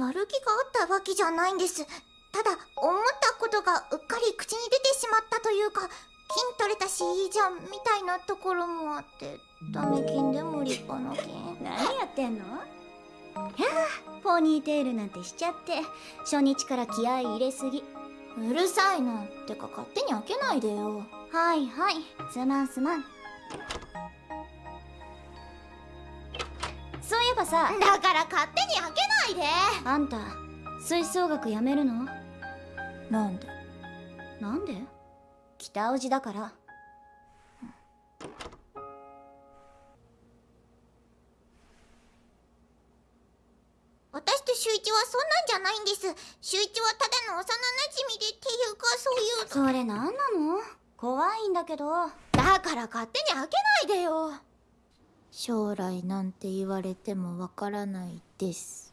悪気があったわけじゃないんです。ただ思ったことがうっかり口に出てしまったというか金取れたしいいじゃんみたいなところもあってダメ金でも立派な金 何やってんの？いやーポニーテールなんてしちゃって初日から気合い入れすぎ。うるさいなてか勝手に開けないでよ。はいはい。すまんすまんばさだから勝手に開けないで。あんた吹奏楽やめるの？なんで？なんで？北尾路だから。私と秀一はそんなんじゃないんです。秀一はただの幼馴染でっていうかそういう。それなんなの？怖いんだけど。だから勝手に開けないでよ将来なんて言われてもわからないです。